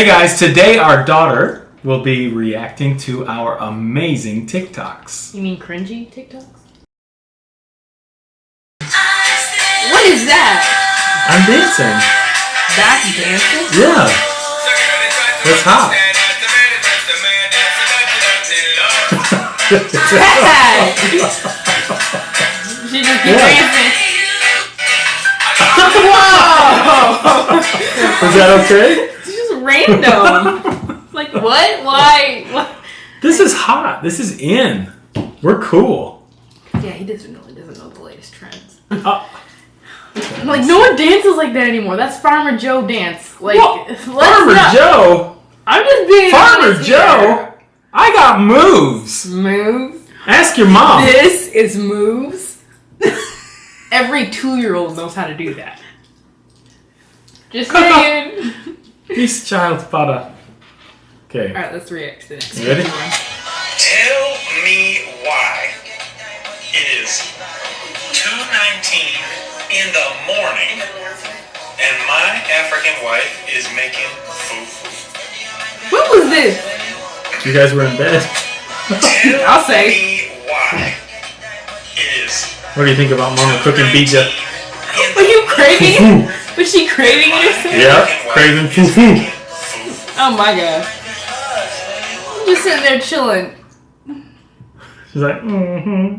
Hey guys, today our daughter will be reacting to our amazing TikToks. You mean cringy TikToks? What is that? I'm dancing. That's dancing? Yeah. That's hot. She just keep Yeah. dancing. Whoa! Is that okay? Random. like what? Why? What? This is hot. This is in. We're cool. Yeah, he doesn't know. He doesn't know the latest trends. Uh, Like no one dances like that anymore. That's Farmer Joe dance. Like let's Farmer not- Joe. I'm just being Farmer Joe. I got moves. here. Moves. Ask your mom. This is moves. Every two-year-old knows how to do that. Just saying. This Child butter. Okay. All right, let's react to the next You ready? one. Tell me why it is 2.19 in the morning and my African wife is making food. What was this? You guys were in bed. I'll say. me why it is What do you think about mama cooking bija? Are you crazy? craving? Foo. Was she craving it or something? Yeah, craving food. Oh my god. I'm just sitting there chilling. She's like, mm-hmm.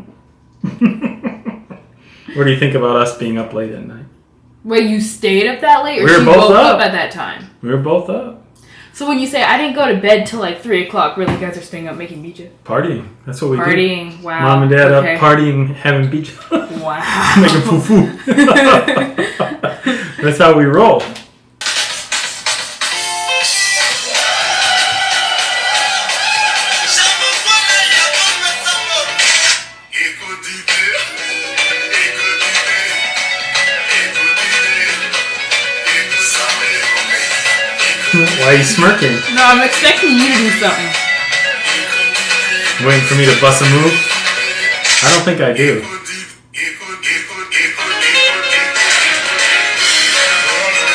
what do you think about us being up late at night? Wait, you stayed up that late, or We were both up. up. at that time? We were both up. So when you say I didn't go to bed till like three o'clock, really, guys are staying up making bija, Partying. That's what we do. partying. Wow. Mom and dad okay. up partying, having beach. Wow. Making foo-foo. That's how we roll. Why are you smirking? No, I'm expecting you to do something. Waiting for me to bust a move? I don't think I do.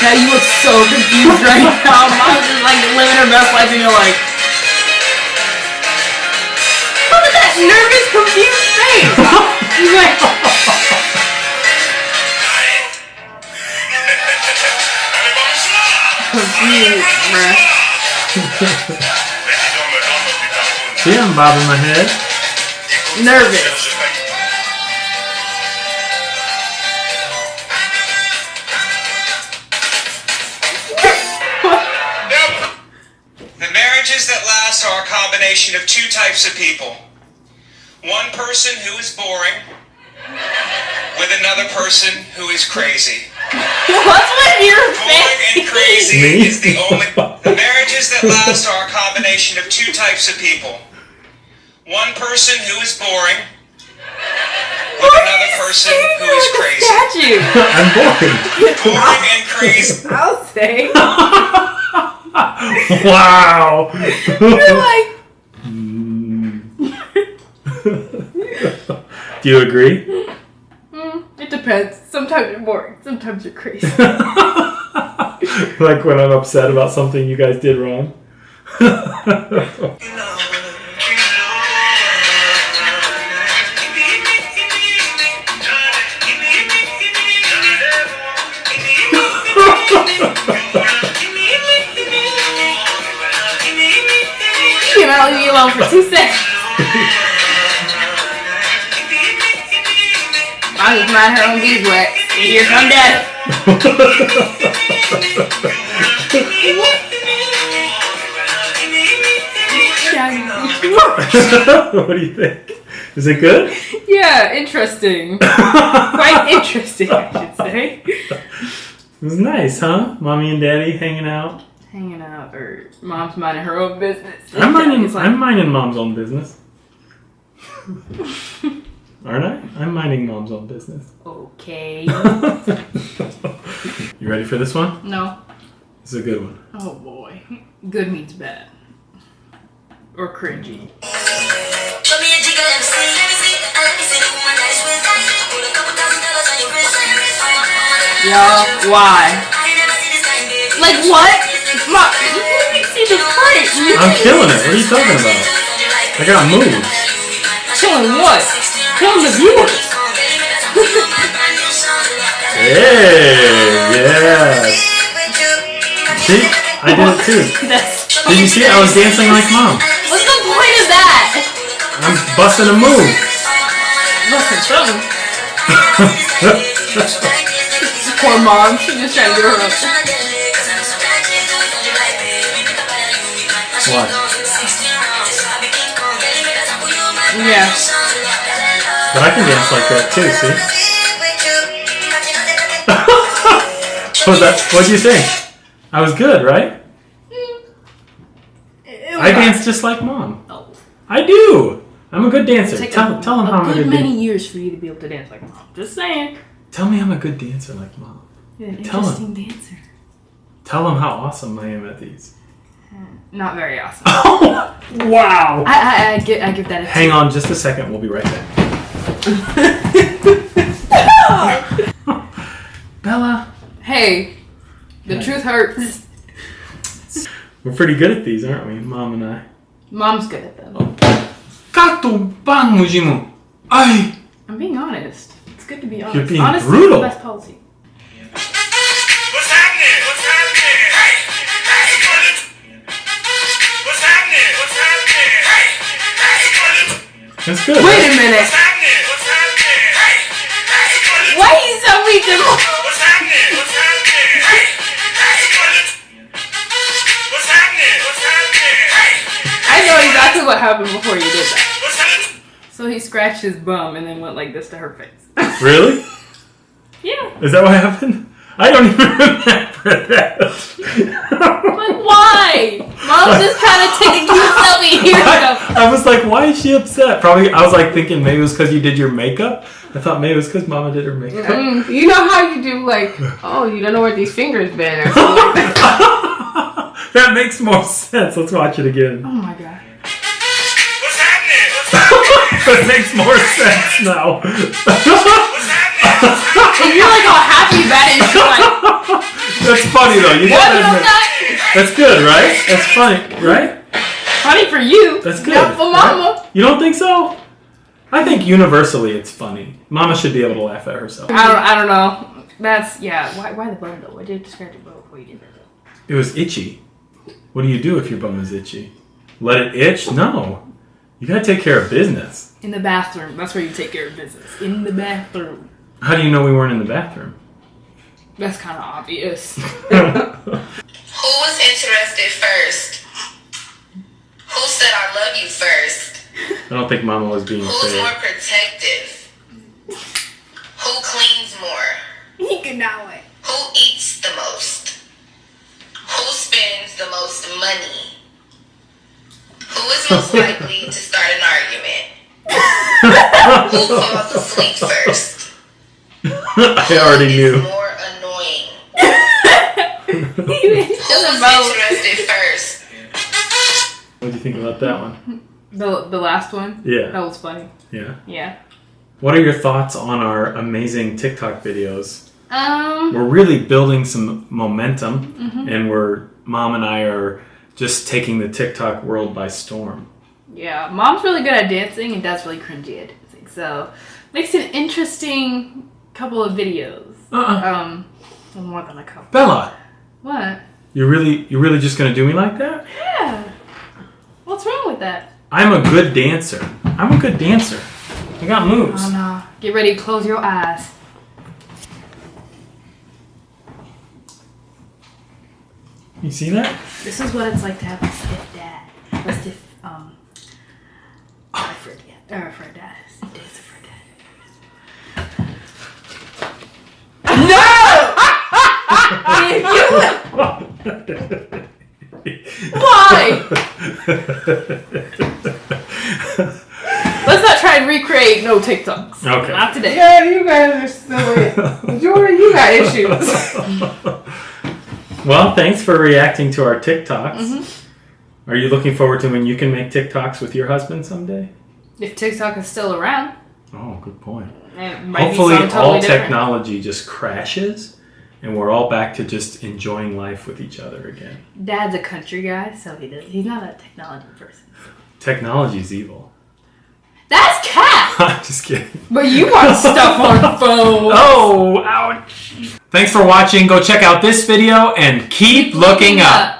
Now you look so confused right now. Mom's just like living her best life, and you're like, look at that nervous, confused face. She's like, confused, bruh. See, I'm bobbing my head. Nervous. Combination of two types of people. One person who is boring with another person who is crazy. What's with your Boring and crazy Me? is the only. The marriages that last are a combination of two types of people. One person who is boring with another person who is crazy. Statue. I'm boring. Boring and crazy. I'll say. wow. You're like, Do you agree? mm, it depends. Sometimes you're boring. Sometimes you're crazy. like when I'm upset about something you guys did wrong. you leave me alone for two seconds. Just mind her own beeswax. And here come daddy. what do you think? Is it good? yeah, interesting. Quite interesting, I should say. It was nice, huh? Mommy and daddy hanging out. Hanging out, or mom's minding her own business. I'm minding. Like, I'm minding mom's own business. Aren't I? I'm minding mom's own business. okay. you ready for this one? No. This is a good one. Oh boy. Good means bad. Or cringy. Show me a jiggle, let me see. Let me see. I let me see the woman that is with. Put a couple thousand dollars on your wrist. On your wrist. I want, I want it. Y'all, why? I ain't never seen this kind, baby. Like what? I'm killing it. What are you talking about? I got moves. Killing what? Killing the viewers. Hey, yeah. See, I did it too. That's did you see? I was dancing like mom. What's the point of that? I'm busting a move. Listen, something. Poor mom. She just trying to get her up. What? Yeah. But I can dance like that too, see? What that? What'd you think? I was good, right? I dance just like mom. Oh. I do. I'm a good dancer. Tell, a, tell them how I'm a good many years for you to be able to dance like mom. Just saying. Tell me I'm a good dancer like mom. You're an Tell interesting dancer. Tell them how awesome I am at these. Hmm, not very awesome. Oh, wow. I, I, I, give, I give that a Hang on just a second. We'll be right back. Bella. Hey, the Yeah. truth hurts. We're pretty good at these, aren't we? Mom and I. Mom's good at them. Kato ban mujimu. Ay. I'm being honest. It's good to be honest. You're being Honesty brutal. is the best policy. What's happening? What's happening? Hey! Hey! What's happening? What's happening? Hey! Hey! That's good. Wait a minute. Are you so mean to mom? What's happening? What's happening? Hey! Hey! What's happening? What's happening? Hey! I know exactly what happened before you did that. What's happening? So he scratched his bum and then went like this to her face. Really? Yeah. Is that what happened? I don't even remember that. Like why? Mom's just kind of taking you selfie. Here we go. I, I was like, why is she upset? Probably, I was like thinking maybe it was because you did your makeup. I thought maybe it was because Mama did her makeup. Mm, you know how you do like, oh, you don't know where these fingers been or like that. that makes more sense. Let's watch it again. Oh my god. What's happening? What's happening? that makes more sense now. What's happening? And you're like all happy about it. And she's like, That's funny though. You gotta admit. That's good, right? That's funny, right? Funny for you. That's good. Not for mama. You don't think so? I think universally it's funny. Mama should be able to laugh at herself. I don't. I don't know. That's yeah. Why? Why the bum though? Why did you describe your bum before you did that? Though? It was itchy. What do you do if your bum is itchy? Let it itch? No. You gotta take care of business. In the bathroom. That's where you take care of business. In the bathroom. How do you know we weren't in the bathroom? That's kind of obvious. Who was interested first? Who said I love you first? I don't think Mama was being Who's more fair. protective? Who cleans more? he could not wait. Who eats the most? Who spends the most money? Who is most likely to start an argument? Who falls asleep first? I already knew. Who is knew. more annoying? he Who was was interested first? What do you think about that one? The the last one. Yeah. That was funny. Yeah. Yeah. What are your thoughts on our amazing TikTok videos? Um. We're really building some momentum, Mm-hmm. and we're mom and I are just taking the TikTok world by storm. Yeah. Mom's really good at dancing and dad's really cringy at dancing. So makes an interesting couple of videos. Uh-uh. Um. well, More than a couple. Bella, What? you really, you really just gonna do me like that? Yeah. What's wrong with that? I'm a good dancer. I'm a good dancer. I got moves. Oh no. Get ready close your eyes. You see that? This is what it's like to have a stiff dad. A stiff, um, for a dad. Or for dad. For dad. No! Why? Let's not try and recreate no TikToks. Okay. Not today. Yeah, you guys are still. Jordan, you got issues. well, thanks for reacting to our TikToks. Mm-hmm. Are you looking forward to when you can make TikToks with your husband someday? If TikTok is still around, Oh, good point. Hopefully, be totally all different. technology just crashes, and we're all back to just enjoying life with each other again. Dad's a country guy, so he does. He's not a technology person. Technology is evil. That's cat. I'm just kidding. But you want stuff on phone. Oh, ouch. Thanks for watching. Go check out this video and keep, looking up.